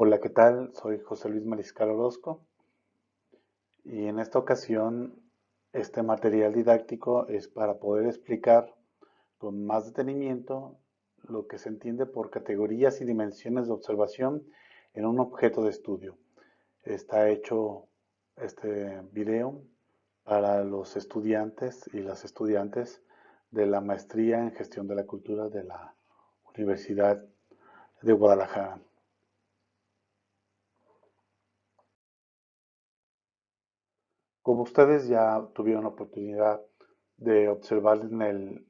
Hola, ¿qué tal? Soy José Luis Mariscal Orozco y en esta ocasión este material didáctico es para poder explicar con más detenimiento lo que se entiende por categorías y dimensiones de observación en un objeto de estudio. Está hecho este video para los estudiantes y las estudiantes de la maestría en gestión de la cultura de la Universidad de Guadalajara. Como ustedes ya tuvieron la oportunidad de observar en el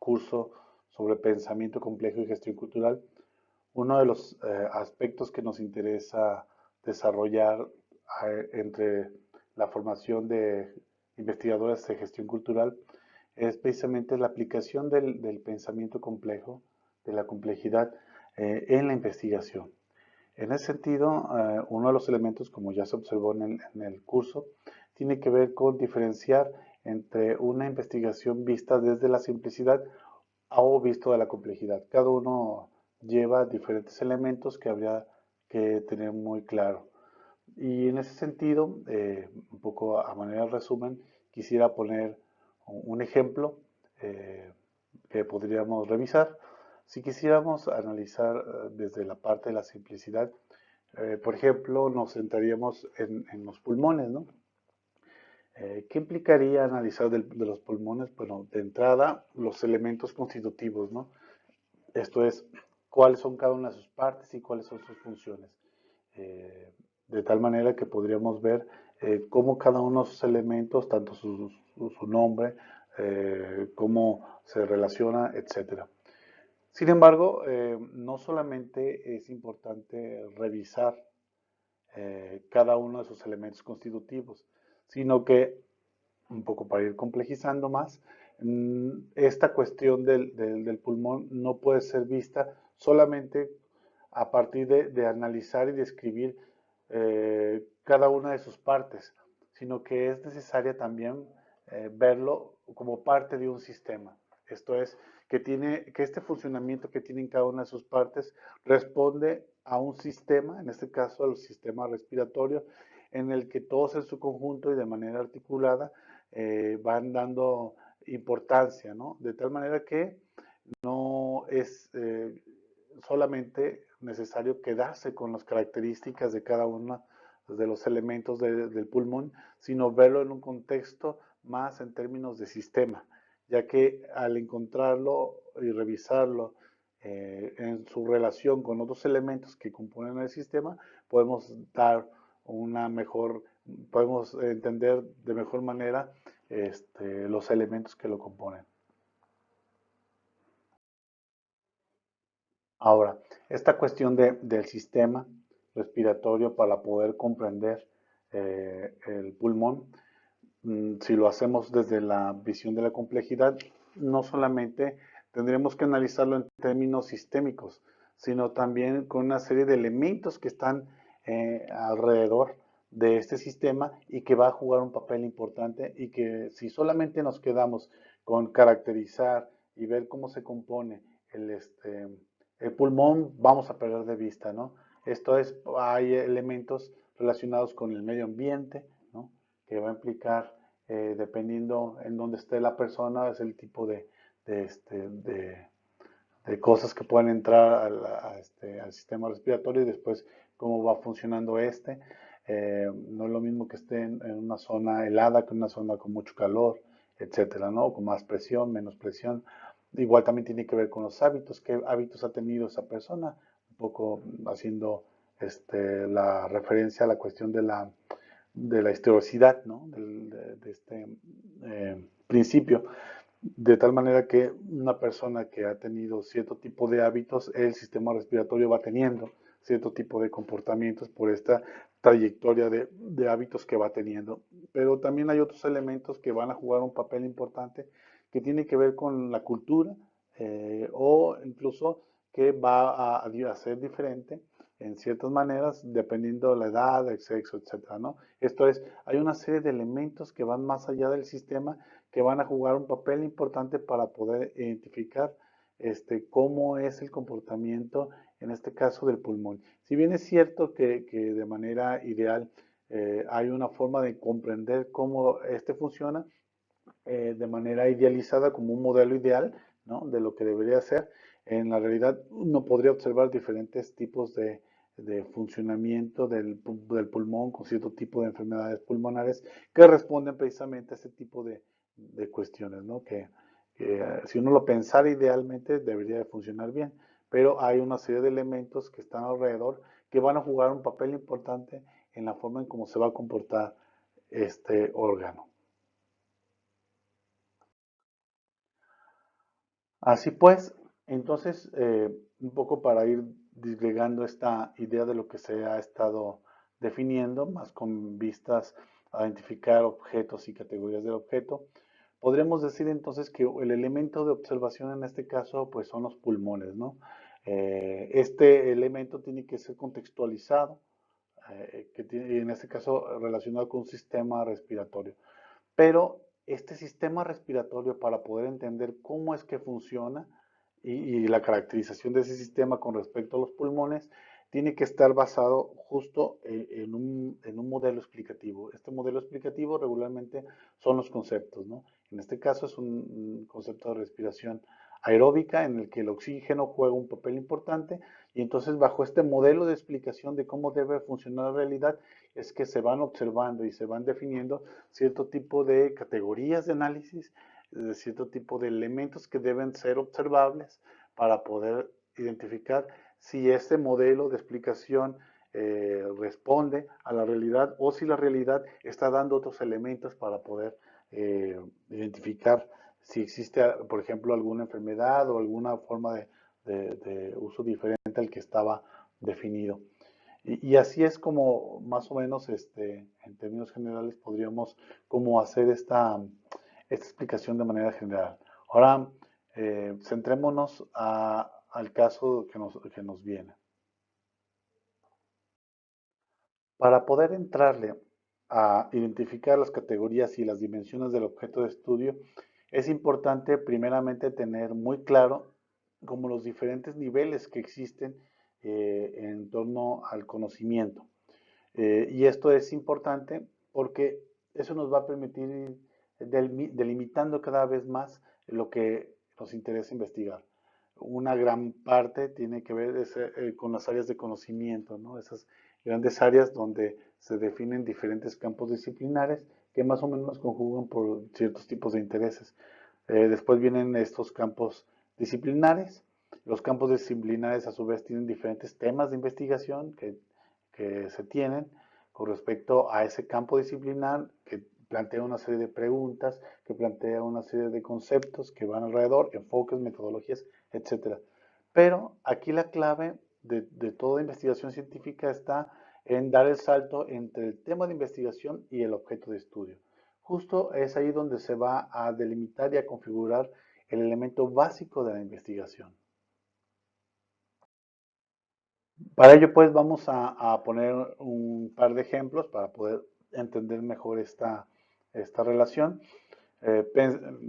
curso sobre pensamiento complejo y gestión cultural, uno de los eh, aspectos que nos interesa desarrollar eh, entre la formación de investigadores de gestión cultural es precisamente la aplicación del, pensamiento complejo, de la complejidad eh, en la investigación. En ese sentido, uno de los elementos, como ya se observó en el curso, tiene que ver con diferenciar entre una investigación vista desde la simplicidad o visto de la complejidad. Cada uno lleva diferentes elementos que habría que tener muy claro. Y en ese sentido, eh, un poco a manera de resumen, quisiera poner un ejemplo eh, que podríamos revisar. Si quisiéramos analizar eh, desde la parte de la simplicidad, por ejemplo, nos centraríamos en, en los pulmones, ¿no? Eh, ¿Qué implicaría analizar de, los pulmones? Bueno, de entrada, los elementos constitutivos, ¿no? Esto es, cuáles son cada una de sus partes y cuáles son sus funciones. Eh, de tal manera que podríamos ver eh, cómo cada uno de sus elementos, tanto su, nombre, cómo se relaciona, etc. Sin embargo, no solamente es importante revisar cada uno de sus elementos constitutivos, sino que, un poco para ir complejizando más, mm, esta cuestión del, pulmón no puede ser vista solamente a partir de, analizar y describir eh, cada una de sus partes, sino que es necesaria también eh, verlo como parte de un sistema. Esto es, que, tiene, que este funcionamiento que tienen cada una de sus partes responde a un sistema, en este caso al sistema respiratorio, en el que todos en su conjunto y de manera articulada eh, van dando importancia, ¿no? De tal manera que no es eh, solamente necesario quedarse con las características de cada uno de los elementos del pulmón, sino verlo en un contexto más en términos de sistema, ya que al encontrarlo y revisarlo eh, en su relación con otros elementos que componen el sistema, podemos dar una mejor, podemos entender de mejor manera este, los elementos que lo componen. Ahora, esta cuestión del sistema respiratorio para poder comprender eh, el pulmón, mm, si lo hacemos desde la visión de la complejidad, no solamente tendremos que analizarlo en términos sistémicos, sino también con una serie de elementos que están eh, alrededor de este sistema y que va a jugar un papel importante y que si solamente nos quedamos con caracterizar y ver cómo se compone el, este, el pulmón, vamos a perder de vista, ¿no? Esto es, hay elementos relacionados con el medio ambiente, ¿no? Que va a implicar, eh, dependiendo en dónde esté la persona, es el tipo de, este, de, cosas que pueden entrar al, este, al sistema respiratorio y después cómo va funcionando este. Eh, no es lo mismo que esté en, una zona helada que en una zona con mucho calor, etcétera, ¿no? Con más presión, menos presión. Igual también tiene que ver con los hábitos, qué hábitos ha tenido esa persona, un poco haciendo este, la referencia a la cuestión de la, de la historicidad, ¿no? de, este eh, principio. De tal manera que una persona que ha tenido cierto tipo de hábitos, el sistema respiratorio va teniendo cierto tipo de comportamientos por esta trayectoria de, hábitos que va teniendo. Pero también hay otros elementos que van a jugar un papel importante que tiene que ver con la cultura eh, o incluso que va a, ser diferente en ciertas maneras dependiendo de la edad, el sexo, etc. ¿no? Esto es, hay una serie de elementos que van más allá del sistema que van a jugar un papel importante para poder identificar este, cómo es el comportamiento en este caso del pulmón. Si bien es cierto que, de manera ideal eh, hay una forma de comprender cómo este funciona, eh, de manera idealizada como un modelo ideal ¿no? de lo que debería ser, en la realidad uno podría observar diferentes tipos de, funcionamiento del, pulmón con cierto tipo de enfermedades pulmonares que responden precisamente a ese tipo de, cuestiones, ¿no? que, eh, si uno lo pensara idealmente debería de funcionar bien, pero hay una serie de elementos que están alrededor que van a jugar un papel importante en la forma en cómo se va a comportar este órgano. Así pues, entonces, eh, un poco para ir disgregando esta idea de lo que se ha estado definiendo, más con vistas a identificar objetos y categorías del objeto, podríamos decir entonces que el elemento de observación en este caso pues son los pulmones, ¿no? Eh, este elemento tiene que ser contextualizado, eh, que tiene, en este caso relacionado con un sistema respiratorio. Pero este sistema respiratorio, para poder entender cómo es que funciona y, la caracterización de ese sistema con respecto a los pulmones, tiene que estar basado justo en, un, en, un, modelo explicativo. Este modelo explicativo regularmente son los conceptos, ¿no? En este caso es un concepto de respiración aeróbica en el que el oxígeno juega un papel importante y entonces bajo este modelo de explicación de cómo debe funcionar la realidad es que se van observando y se van definiendo cierto tipo de categorías de análisis, de cierto tipo de elementos que deben ser observables para poder identificar si este modelo de explicación eh, responde a la realidad o si la realidad está dando otros elementos para poder eh, identificar si existe, por ejemplo, alguna enfermedad o alguna forma de, uso diferente al que estaba definido. Y, así es como más o menos, este, en términos generales, podríamos como hacer esta, explicación de manera general. Ahora, eh, centrémonos al caso que nos viene. Para poder entrarle a identificar las categorías y las dimensiones del objeto de estudio, es importante primeramente tener muy claro como los diferentes niveles que existen eh, en torno al conocimiento. Eh, y esto es importante porque eso nos va a permitir ir delimitando cada vez más lo que nos interesa investigar. Una gran parte tiene que ver eh, con las áreas de conocimiento, ¿no? esas grandes áreas donde se definen diferentes campos disciplinares que más o menos conjugan por ciertos tipos de intereses. Eh, después vienen estos campos disciplinares. Los campos disciplinares a su vez tienen diferentes temas de investigación que, que se tienen con respecto a ese campo disciplinar que plantea una serie de preguntas, que plantea una serie de conceptos que van alrededor, enfoques, metodologías, etc. Pero aquí la clave de, de toda investigación científica está en dar el salto entre el tema de investigación y el objeto de estudio. Justo es ahí donde se va a delimitar y a configurar el elemento básico de la investigación. Para ello, pues, vamos a, poner un par de ejemplos para poder entender mejor esta, esta relación. Eh,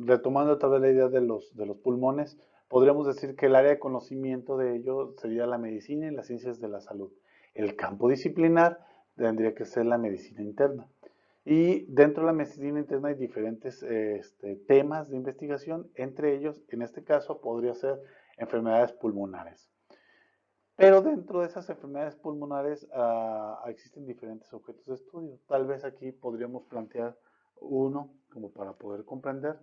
retomando otra vez la idea de los, de los pulmones, podríamos decir que el área de conocimiento de ello sería la medicina y las ciencias de la salud. El campo disciplinar tendría que ser la medicina interna. Y dentro de la medicina interna hay diferentes este, temas de investigación, entre ellos, en este caso, podría ser enfermedades pulmonares. Pero dentro de esas enfermedades pulmonares ah, existen diferentes objetos de estudio. Tal vez aquí podríamos plantear uno como para poder comprender,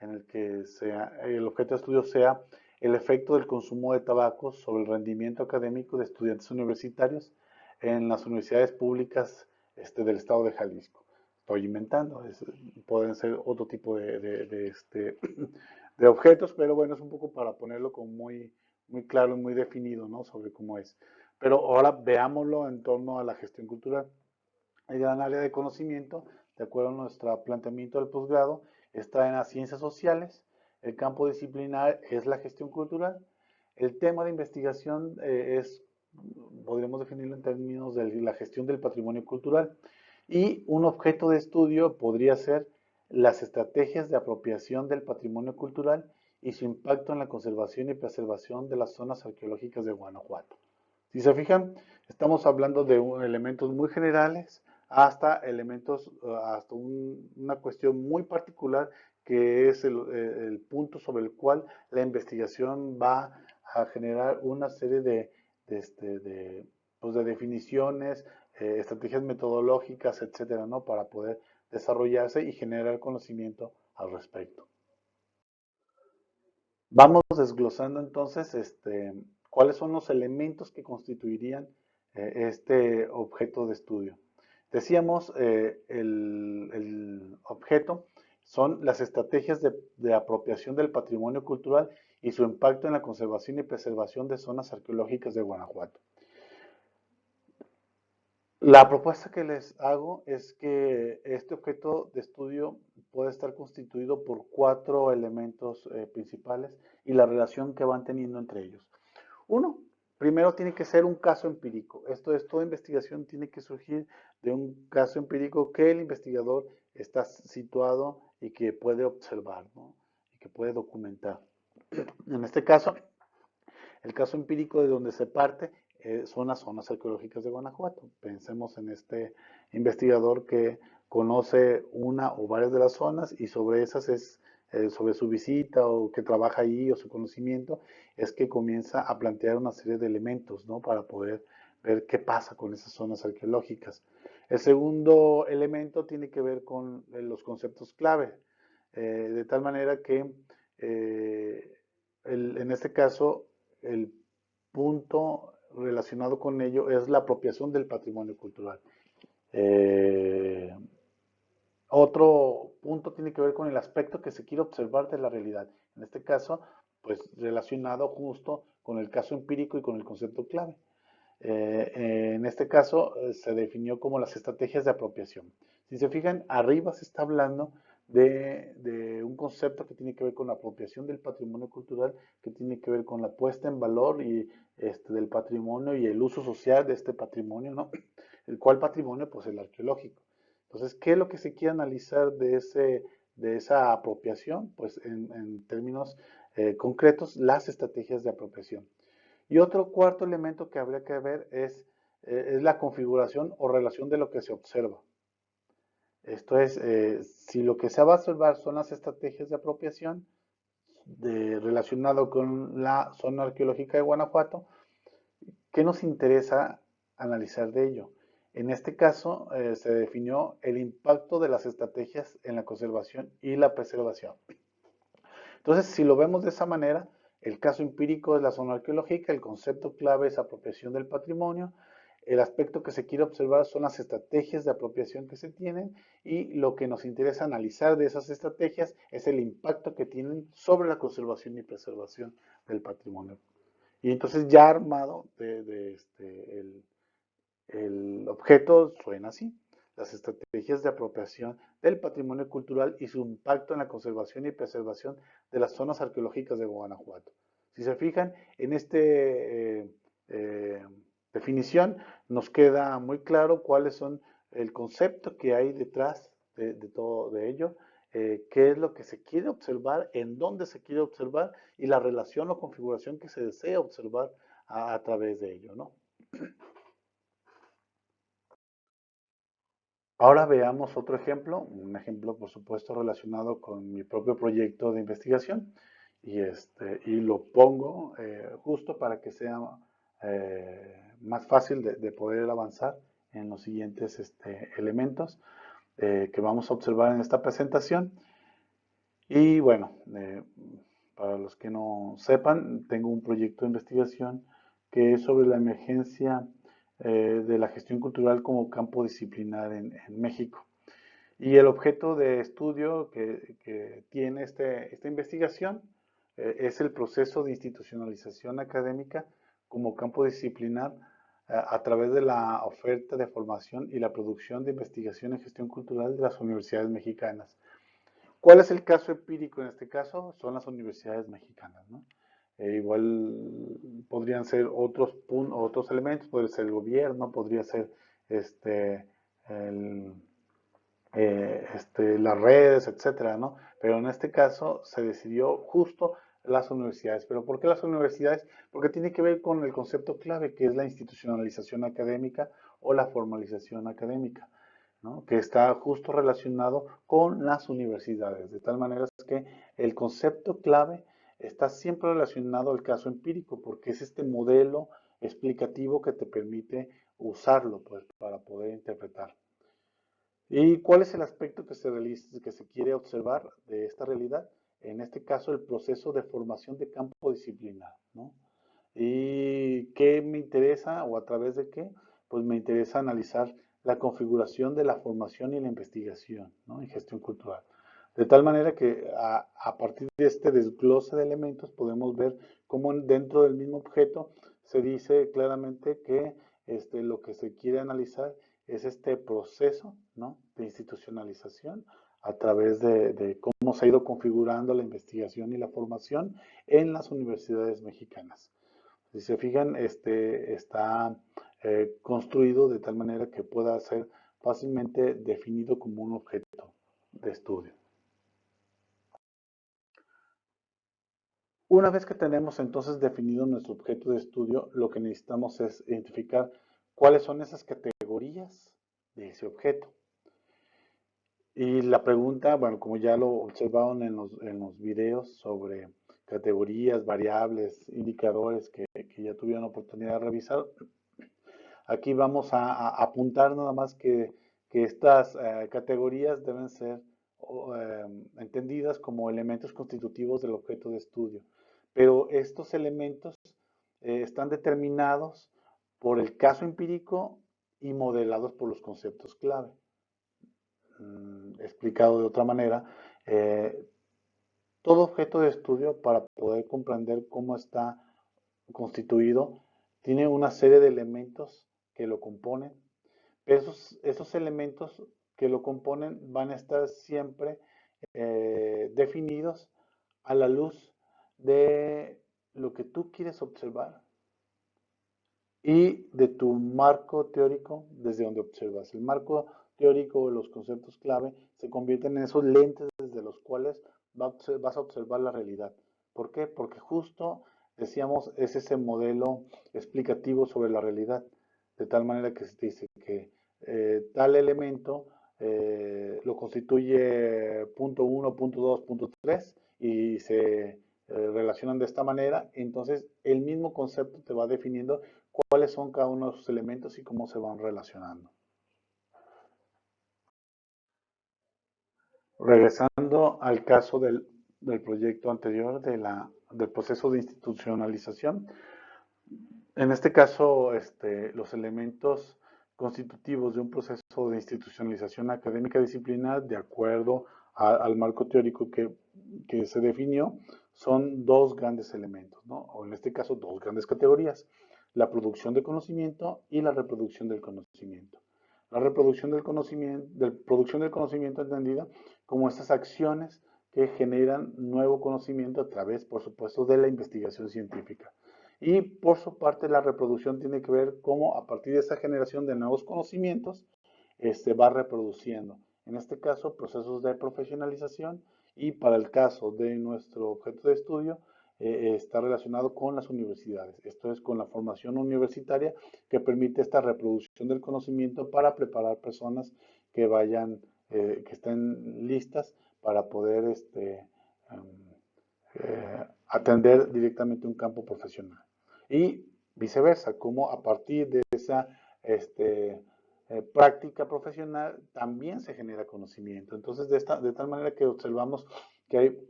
en el que sea, el objeto de estudio sea el efecto del consumo de tabaco sobre el rendimiento académico de estudiantes universitarios en las universidades públicas este, del estado de Jalisco. Estoy inventando, pueden ser otro tipo de, este, de objetos, pero bueno, es un poco para ponerlo como muy, muy claro y muy definido ¿no? sobre cómo es. Pero ahora veámoslo en torno a la gestión cultural. El gran área de conocimiento, de acuerdo a nuestro planteamiento del posgrado, está en las ciencias sociales, el campo disciplinar es la gestión cultural. El tema de investigación eh, es, podríamos definirlo en términos de la gestión del patrimonio cultural. Y un objeto de estudio podría ser las estrategias de apropiación del patrimonio cultural y su impacto en la conservación y preservación de las zonas arqueológicas de Guanajuato. Si se fijan, estamos hablando de elementos muy generales hasta elementos, hasta una cuestión muy particular que es el, punto sobre el cual la investigación va a generar una serie de, este, pues de definiciones, eh, estrategias metodológicas, etcétera, ¿no? Para poder desarrollarse y generar conocimiento al respecto. Vamos desglosando entonces este, cuáles son los elementos que constituirían eh, este objeto de estudio. Decíamos, eh, el, objeto son las estrategias de, apropiación del patrimonio cultural y su impacto en la conservación y preservación de zonas arqueológicas de Guanajuato. La propuesta que les hago es que este objeto de estudio puede estar constituido por cuatro elementos eh, principales y la relación que van teniendo entre ellos. Uno, primero tiene que ser un caso empírico. Esto es, toda investigación tiene que surgir de un caso empírico que el investigador está situado y que puede observar y que puede documentar. En este caso, el caso empírico de donde se parte eh, son las zonas arqueológicas de Guanajuato. Pensemos en este investigador que conoce una o varias de las zonas y sobre esas es, eh, sobre su visita o que trabaja allí o su conocimiento, es que comienza a plantear una serie de elementos, ¿no? Para poder ver qué pasa con esas zonas arqueológicas. El segundo elemento tiene que ver con eh, los conceptos clave, de tal manera que en este caso el punto relacionado con ello es la apropiación del patrimonio cultural. Eh, otro punto tiene que ver con el aspecto que se quiere observar de la realidad. En este caso, pues relacionado justo con el caso empírico y con el concepto clave. Eh, en este caso eh, se definió como las estrategias de apropiación. Si se fijan, arriba se está hablando de, un concepto que tiene que ver con la apropiación del patrimonio cultural, que tiene que ver con la puesta en valor y, este, del patrimonio y el uso social de este patrimonio, ¿no? El cual patrimonio, pues el arqueológico. Entonces, ¿qué es lo que se quiere analizar de, esa apropiación? Pues en, términos eh, concretos, las estrategias de apropiación. Y otro cuarto elemento que habría que ver es, eh, es la configuración o relación de lo que se observa. Esto es, eh, si lo que se va a observar son las estrategias de apropiación de, relacionado con la zona arqueológica de Guanajuato, ¿qué nos interesa analizar de ello? En este caso eh, se definió el impacto de las estrategias en la conservación y la preservación. Entonces, si lo vemos de esa manera, el caso empírico es la zona arqueológica, el concepto clave es apropiación del patrimonio, el aspecto que se quiere observar son las estrategias de apropiación que se tienen y lo que nos interesa analizar de esas estrategias es el impacto que tienen sobre la conservación y preservación del patrimonio. Y entonces ya armado de, este, el, el objeto suena así, las estrategias de apropiación del patrimonio cultural y su impacto en la conservación y preservación de las zonas arqueológicas de Guanajuato. Si se fijan, en este eh, eh, definición, nos queda muy claro cuáles son el concepto que hay detrás de, todo de ello, eh, qué es lo que se quiere observar, en dónde se quiere observar y la relación o configuración que se desea observar a, través de ello. ¿no? Ahora veamos otro ejemplo, un ejemplo por supuesto relacionado con mi propio proyecto de investigación y, este, y lo pongo eh, justo para que sea eh, más fácil de, poder avanzar en los siguientes este, elementos eh, que vamos a observar en esta presentación. Y bueno, para los que no sepan, tengo un proyecto de investigación que es sobre la emergencia de la gestión cultural como campo disciplinar en, México. Y el objeto de estudio que, tiene este, esta investigación es el proceso de institucionalización académica como campo disciplinar eh, a través de la oferta de formación y la producción de investigación en gestión cultural de las universidades mexicanas. ¿Cuál es el caso empírico en este caso? Son las universidades mexicanas. Eh, igual podrían ser otros, otros elementos, podría ser el gobierno, podría ser este, eh, este, las redes, etcétera, ¿no? Pero en este caso se decidió justo las universidades. ¿Pero por qué las universidades? Porque tiene que ver con el concepto clave que es la institucionalización académica o la formalización académica, que está justo relacionado con las universidades, de tal manera que el concepto clave está siempre relacionado al caso empírico, porque es este modelo explicativo que te permite usarlo pues, para poder interpretar. ¿Y cuál es el aspecto que se, que se quiere observar de esta realidad? En este caso, el proceso de formación de campo disciplinar. ¿Y qué me interesa o a través de qué? Pues me interesa analizar la configuración de la formación y la investigación en gestión cultural. De tal manera que a, partir de este desglose de elementos podemos ver cómo dentro del mismo objeto se dice claramente que este, lo que se quiere analizar es este proceso de institucionalización a través de, cómo se ha ido configurando la investigación y la formación en las universidades mexicanas. Si se fijan, este, está eh, construido de tal manera que pueda ser fácilmente definido como un objeto de estudio. Una vez que tenemos entonces definido nuestro objeto de estudio, lo que necesitamos es identificar cuáles son esas categorías de ese objeto. Y la pregunta, bueno, como ya lo observaron en los, en los videos sobre categorías, variables, indicadores que, ya tuvieron oportunidad de revisar, aquí vamos a, apuntar nada más que, estas eh, categorías deben ser eh, entendidas como elementos constitutivos del objeto de estudio. Pero estos elementos eh, están determinados por el caso empírico y modelados por los conceptos clave. Mm, explicado de otra manera, eh, todo objeto de estudio para poder comprender cómo está constituido tiene una serie de elementos que lo componen. Esos, esos elementos que lo componen van a estar siempre eh, definidos a la luz de lo que tú quieres observar y de tu marco teórico desde donde observas. El marco teórico de los conceptos clave se convierten en esos lentes desde los cuales vas a observar la realidad. ¿Por qué? Porque justo, decíamos, es ese modelo explicativo sobre la realidad, de tal manera que se dice que eh, tal elemento eh, lo constituye punto 1, punto 2, punto 3 y se eh, relacionan de esta manera, entonces el mismo concepto te va definiendo cuáles son cada uno de sus elementos y cómo se van relacionando. Regresando al caso del, proyecto anterior de la, del proceso de institucionalización, en este caso este, los elementos constitutivos de un proceso de institucionalización académica disciplinar de acuerdo al marco teórico que, que se definió son dos grandes elementos, o en este caso dos grandes categorías, la producción de conocimiento y la reproducción del conocimiento. La reproducción del conocimiento, de producción del conocimiento entendida como estas acciones que generan nuevo conocimiento a través, por supuesto, de la investigación científica. Y por su parte, la reproducción tiene que ver cómo a partir de esa generación de nuevos conocimientos, se este, va reproduciendo. En este caso, procesos de profesionalización y para el caso de nuestro objeto de estudio eh, está relacionado con las universidades. Esto es con la formación universitaria que permite esta reproducción del conocimiento para preparar personas que vayan, eh, que estén listas para poder este, em, eh, atender directamente un campo profesional. Y viceversa, como a partir de esa este, eh, práctica profesional también se genera conocimiento. Entonces, de, esta, de tal manera que observamos que hay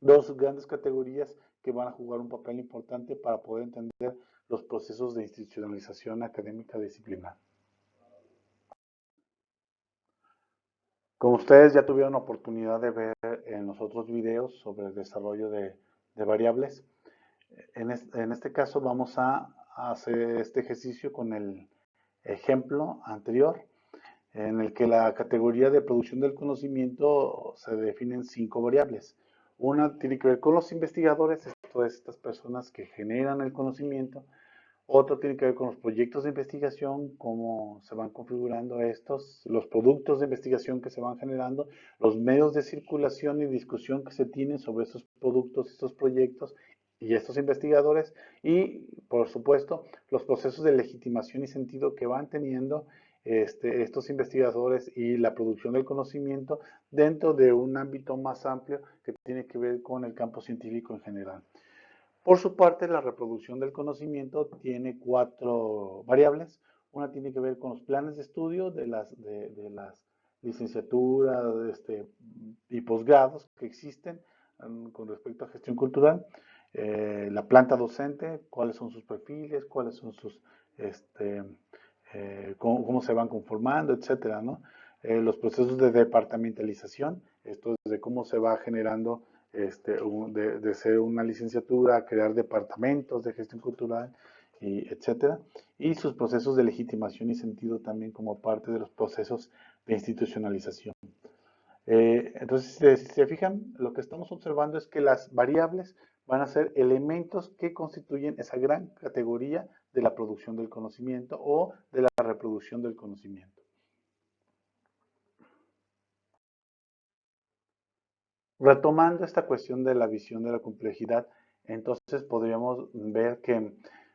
dos grandes categorías que van a jugar un papel importante para poder entender los procesos de institucionalización académica disciplinar. Como ustedes ya tuvieron oportunidad de ver en los otros videos sobre el desarrollo de, variables, en en este, caso vamos a hacer este ejercicio con el ejemplo anterior, en el que la categoría de producción del conocimiento se definen cinco variables. Una tiene que ver con los investigadores, es, estas personas que generan el conocimiento. Otro tiene que ver con los proyectos de investigación, cómo se van configurando estos, los productos de investigación que se van generando, los medios de circulación y discusión que se tienen sobre estos productos, estos proyectos y estos investigadores y, por supuesto, los procesos de legitimación y sentido que van teniendo este, estos investigadores y la producción del conocimiento dentro de un ámbito más amplio que tiene que ver con el campo científico en general. Por su parte, la reproducción del conocimiento tiene cuatro variables. Una tiene que ver con los planes de estudio de las, de, las licenciaturas este, y posgrados que existen um, con respecto a gestión cultural. Eh, la planta docente, cuáles son sus perfiles, cuáles son sus, este, eh, cómo, se van conformando, etcétera, ¿no? Eh, los procesos de departamentalización, esto es de cómo se va generando este, de, ser una licenciatura, crear departamentos de gestión cultural, y etcétera, y sus procesos de legitimación y sentido también como parte de los procesos de institucionalización. Eh, entonces, si se fijan, lo que estamos observando es que las variables van a ser elementos que constituyen esa gran categoría de la producción del conocimiento o de la reproducción del conocimiento. Retomando esta cuestión de la visión de la complejidad, entonces podríamos ver que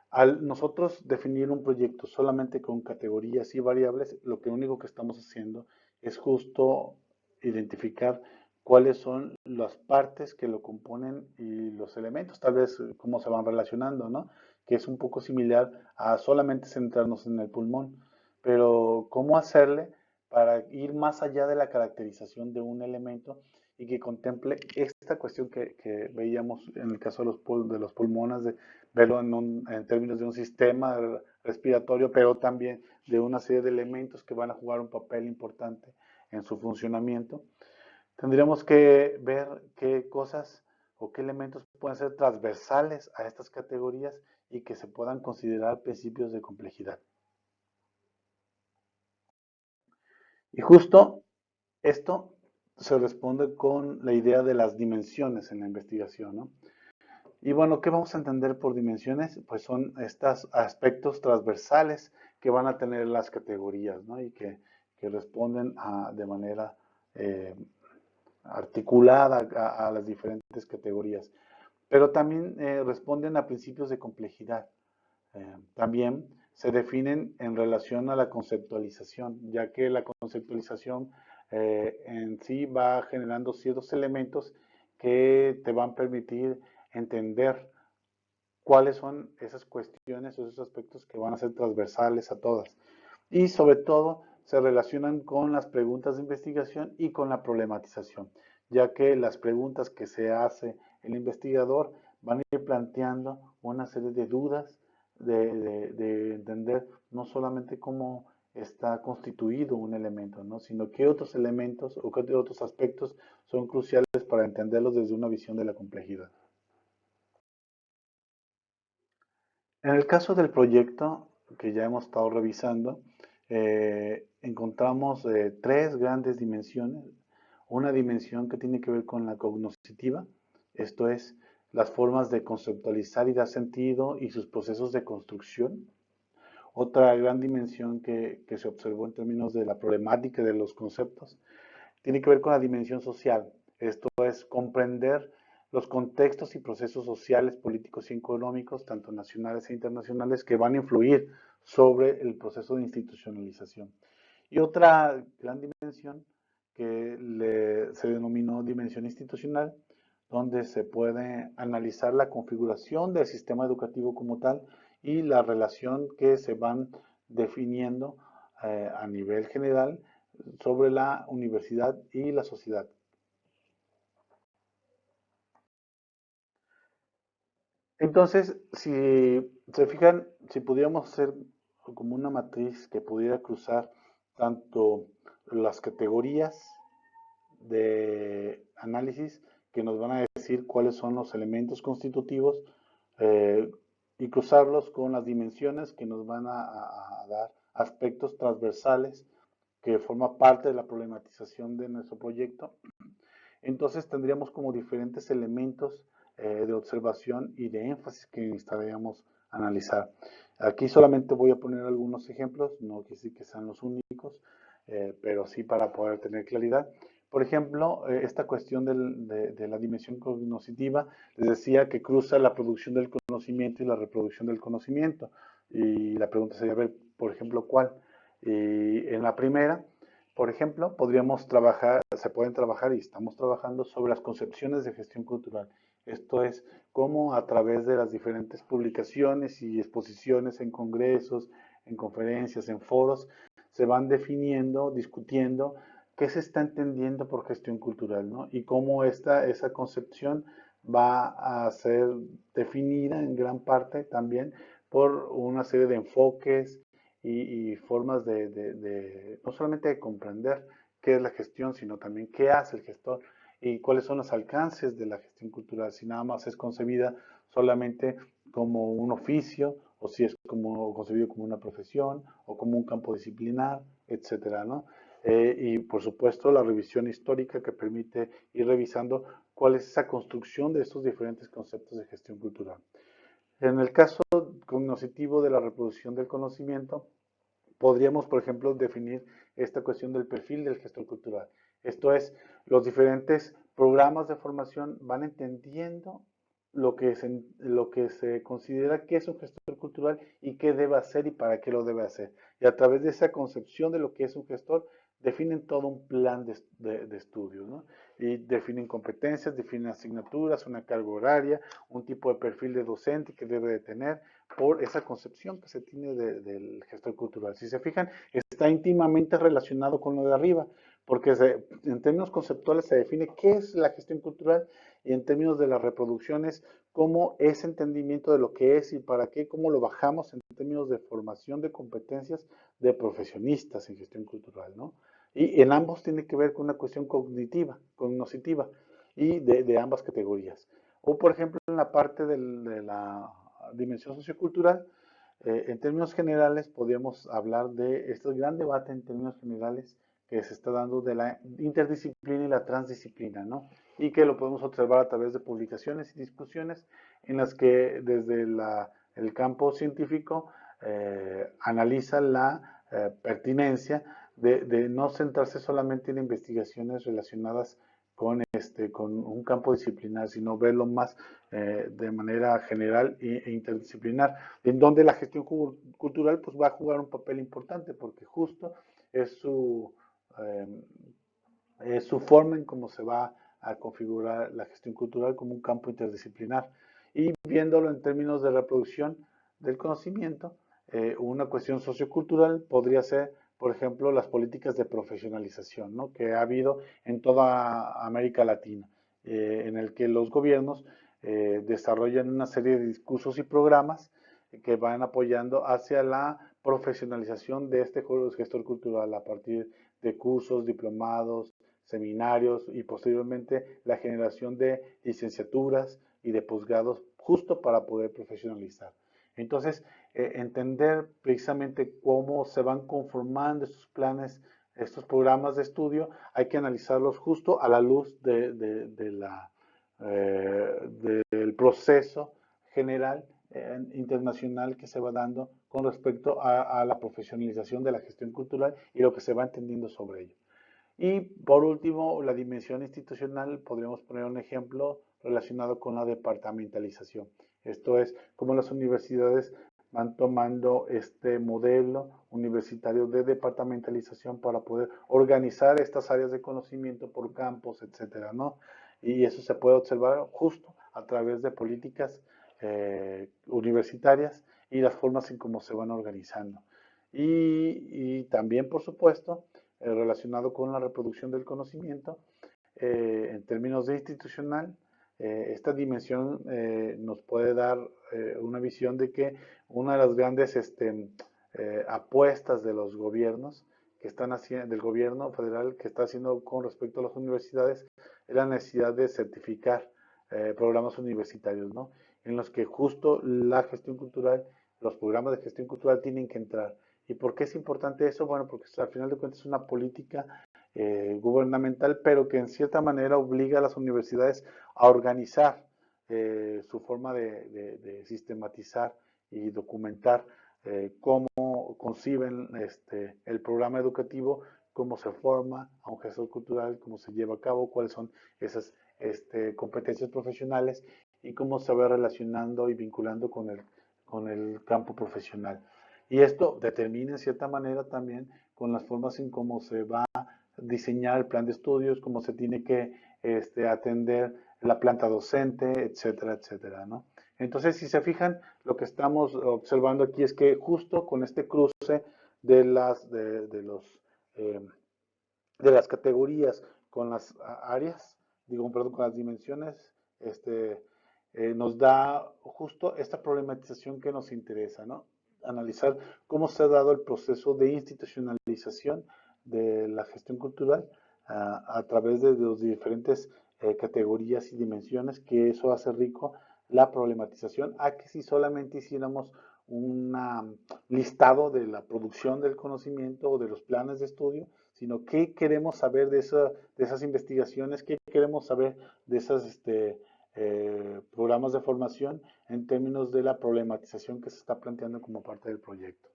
al nosotros definir un proyecto solamente con categorías y variables, lo que único que estamos haciendo es justo identificar cuáles son las partes que lo componen y los elementos, tal vez cómo se van relacionando, ¿no? Que es un poco similar a solamente centrarnos en el pulmón, pero cómo hacerle para ir más allá de la caracterización de un elemento y que contemple esta cuestión que, veíamos en el caso de los, de los pulmones, de verlo en, en, términos de un sistema respiratorio, pero también de una serie de elementos que van a jugar un papel importante en su funcionamiento. Tendríamos que ver qué cosas o qué elementos pueden ser transversales a estas categorías y que se puedan considerar principios de complejidad. Y justo esto se responde con la idea de las dimensiones en la investigación. ¿no? Y bueno, ¿qué vamos a entender por dimensiones? Pues son estos aspectos transversales que van a tener las categorías ¿no? y que, responden de manera eh, articulada a, las diferentes categorías. Pero también eh, responden a principios de complejidad. Eh, también se definen en relación a la conceptualización, ya que la conceptualización eh, en sí va generando ciertos elementos que te van a permitir entender cuáles son esas cuestiones o esos aspectos que van a ser transversales a todas. Y sobre todo se relacionan con las preguntas de investigación y con la problematización, ya que las preguntas que se hace el investigador van a ir planteando una serie de dudas de, de entender no solamente cómo está constituido un elemento, ¿no? sino qué otros elementos o qué otros aspectos son cruciales para entenderlos desde una visión de la complejidad. En el caso del proyecto que ya hemos estado revisando, eh, encontramos eh, tres grandes dimensiones. Una dimensión que tiene que ver con la cognoscitiva, esto es, las formas de conceptualizar y dar sentido y sus procesos de construcción. Otra gran dimensión que, se observó en términos de la problemática de los conceptos tiene que ver con la dimensión social. Esto es comprender los contextos y procesos sociales, políticos y económicos, tanto nacionales e internacionales, que van a influir sobre el proceso de institucionalización. Y otra gran dimensión que se denominó dimensión institucional, donde se puede analizar la configuración del sistema educativo como tal y la relación que se van definiendo eh, a nivel general sobre la universidad y la sociedad. Entonces, si se fijan, si pudiéramos hacer como una matriz que pudiera cruzar tanto las categorías de análisis que nos van a decir cuáles son los elementos constitutivos, eh, y cruzarlos con las dimensiones que nos van a, dar aspectos transversales que forma parte de la problematización de nuestro proyecto. Entonces tendríamos como diferentes elementos eh, de observación y de énfasis que estaríamos analizar. Aquí solamente voy a poner algunos ejemplos, no quiere decir que sean los únicos, eh, pero sí para poder tener claridad. Por ejemplo, eh, esta cuestión de, la dimensión cognitiva, les decía que cruza la producción del conocimiento y la reproducción del conocimiento. Y la pregunta sería, ver, por ejemplo, ¿cuál? En la primera, por ejemplo, podríamos trabajar, se pueden trabajar y estamos trabajando sobre las concepciones de gestión cultural. Esto es cómo a través de las diferentes publicaciones y exposiciones en congresos, en conferencias, en foros, se van definiendo, discutiendo qué se está entendiendo por gestión cultural, ¿no? Y cómo esta, esa concepción va a ser definida en gran parte también por una serie de enfoques y, formas de, no solamente de comprender qué es la gestión, sino también qué hace el gestor y cuáles son los alcances de la gestión cultural, si nada más es concebida solamente como un oficio o si es como concebido como una profesión o como un campo disciplinar, etcétera, ¿no? Eh, y por supuesto la revisión histórica que permite ir revisando cuál es esa construcción de estos diferentes conceptos de gestión cultural. En el caso cognitivo de la reproducción del conocimiento, podríamos, por ejemplo, definir esta cuestión del perfil del gestor cultural. Esto es, los diferentes programas de formación van entendiendo lo que, se, lo que se considera que es un gestor cultural y qué debe hacer y para qué lo debe hacer. Y a través de esa concepción de lo que es un gestor, definen todo un plan de, de, estudios, ¿no? Y definen competencias, definen asignaturas, una carga horaria, un tipo de perfil de docente que debe de tener por esa concepción que se tiene del gestor cultural. Si se fijan, está íntimamente relacionado con lo de arriba, porque en términos conceptuales se define qué es la gestión cultural y en términos de las reproducciones, cómo ese entendimiento de lo que es y para qué, cómo lo bajamos en términos de formación de competencias de profesionistas en gestión cultural, ¿no? Y en ambos tiene que ver con una cuestión cognitiva, cognitiva y de, ambas categorías. O, por ejemplo, en la parte de la dimensión sociocultural, eh, en términos generales, podríamos hablar de este gran debate en términos generales que se está dando de la interdisciplina y la transdisciplina, ¿no? Y que lo podemos observar a través de publicaciones y discusiones en las que desde el campo científico eh, analiza la eh, pertinencia de, no centrarse solamente en investigaciones relacionadas con, este, con un campo disciplinar, sino verlo más eh, de manera general e, interdisciplinar, en donde la gestión cultural pues, va a jugar un papel importante, porque justo es su, eh, es su forma en cómo se va a configurar la gestión cultural como un campo interdisciplinar. Y viéndolo en términos de reproducción del conocimiento, eh, una cuestión sociocultural podría ser por ejemplo, las políticas de profesionalización ¿no? que ha habido en toda América Latina, eh, en el que los gobiernos eh, desarrollan una serie de discursos y programas que van apoyando hacia la profesionalización de este gestor cultural a partir de cursos, diplomados, seminarios y posteriormente la generación de licenciaturas y de posgrados justo para poder profesionalizar. Entonces, eh, entender precisamente cómo se van conformando estos planes, estos programas de estudio, hay que analizarlos justo a la luz eh, del proceso general eh, internacional que se va dando con respecto a, a, la profesionalización de la gestión cultural y lo que se va entendiendo sobre ello. Y por último, la dimensión institucional, podríamos poner un ejemplo relacionado con la departamentalización. Esto es, cómo las universidades van tomando este modelo universitario de departamentalización para poder organizar estas áreas de conocimiento por campos, etcétera, ¿no? Y eso se puede observar justo a través de políticas eh, universitarias y las formas en cómo se van organizando. Y, también, por supuesto, eh, relacionado con la reproducción del conocimiento, eh, en términos de institucional, eh, esta dimensión eh, nos puede dar eh, una visión de que una de las grandes este, apuestas de los gobiernos que están haciendo, del gobierno federal que está haciendo con respecto a las universidades es la necesidad de certificar programas universitarios, ¿no? En los que justo la gestión cultural, los programas de gestión cultural tienen que entrar. ¿Y por qué es importante eso? Bueno, porque al final de cuentas es una política eh, gubernamental, pero que en cierta manera obliga a las universidades a organizar eh, su forma de, sistematizar y documentar eh, cómo conciben este, el programa educativo, cómo se forma a un gestor cultural, cómo se lleva a cabo, cuáles son esas este, competencias profesionales y cómo se va relacionando y vinculando con el, con el campo profesional. Y esto determina en cierta manera también con las formas en cómo se va diseñar el plan de estudios, cómo se tiene que este, atender la planta docente, etcétera, etcétera, ¿no? Entonces, si se fijan, lo que estamos observando aquí es que justo con este cruce de las, de, los, eh, de las categorías con las áreas, digo, perdón, con las dimensiones, este, eh, nos da justo esta problematización que nos interesa, ¿no? Analizar cómo se ha dado el proceso de institucionalización de la gestión cultural a través de los diferentes eh, categorías y dimensiones, que eso hace rico la problematización a que si solamente hiciéramos un listado de la producción del conocimiento o de los planes de estudio, sino qué queremos saber de, de esas investigaciones, qué queremos saber de esos este, eh, programas de formación en términos de la problematización que se está planteando como parte del proyecto.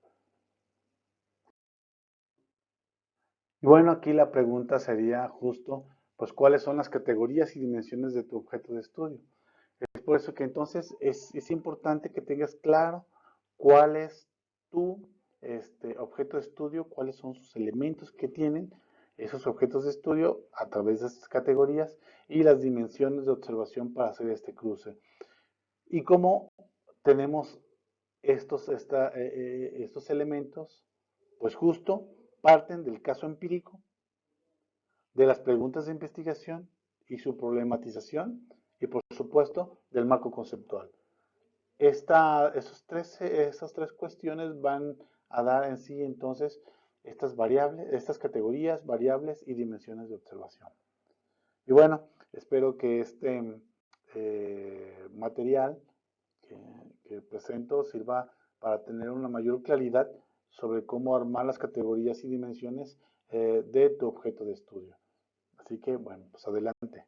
Y bueno, aquí la pregunta sería justo, pues, ¿cuáles son las categorías y dimensiones de tu objeto de estudio? Es por eso que entonces es, importante que tengas claro cuál es tu este, objeto de estudio, cuáles son sus elementos que tienen esos objetos de estudio a través de estas categorías y las dimensiones de observación para hacer este cruce. Y cómo tenemos estos, eh, eh, estos elementos, pues justo parten del caso empírico, de las preguntas de investigación y su problematización y por supuesto del marco conceptual. Esta, tres, esas tres cuestiones van a dar en sí entonces estas variables, estas categorías, variables y dimensiones de observación. Y bueno, espero que este eh, material que, que, presento sirva para tener una mayor claridad sobre cómo armar las categorías y dimensiones eh, de tu objeto de estudio. Así que, bueno, pues adelante.